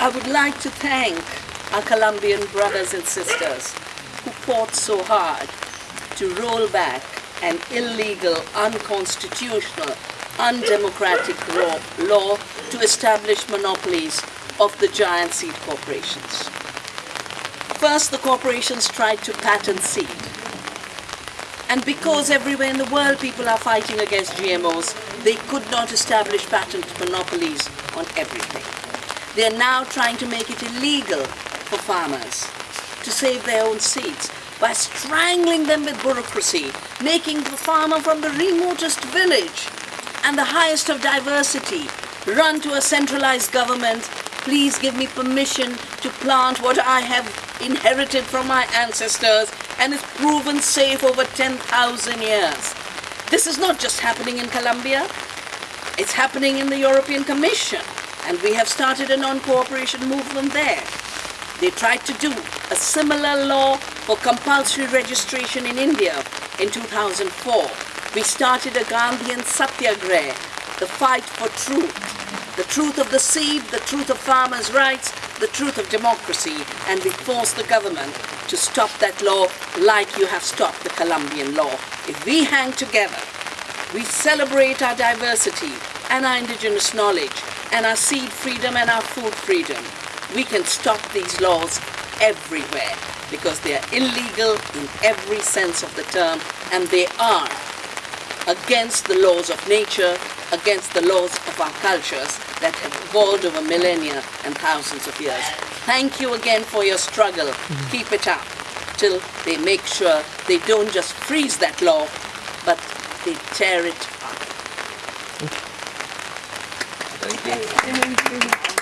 I would like to thank our Colombian brothers and sisters who fought so hard to roll back an illegal, unconstitutional, undemocratic law to establish monopolies of the giant seed corporations. First, the corporations tried to patent seed. And because everywhere in the world people are fighting against GMOs, they could not establish patent monopolies on everything. They are now trying to make it illegal for farmers to save their own seeds by strangling them with bureaucracy, making the farmer from the remotest village and the highest of diversity run to a centralized government, please give me permission to plant what I have inherited from my ancestors and is proven safe over 10,000 years. This is not just happening in Colombia, it's happening in the European Commission and we have started a non-cooperation movement there. They tried to do a similar law for compulsory registration in India in 2004. We started a Gandhian Satyagraha, the fight for truth, the truth of the seed, the truth of farmers' rights, the truth of democracy, and we force the government to stop that law like you have stopped the Colombian law. If we hang together, we celebrate our diversity and our indigenous knowledge and our seed freedom and our food freedom, we can stop these laws everywhere because they are illegal in every sense of the term and they are against the laws of nature, against the laws of our cultures that have evolved over millennia and thousands of years. Thank you again for your struggle. Mm-hmm. Keep it up till they make sure they don't just freeze that law, but they tear it up. Thank you.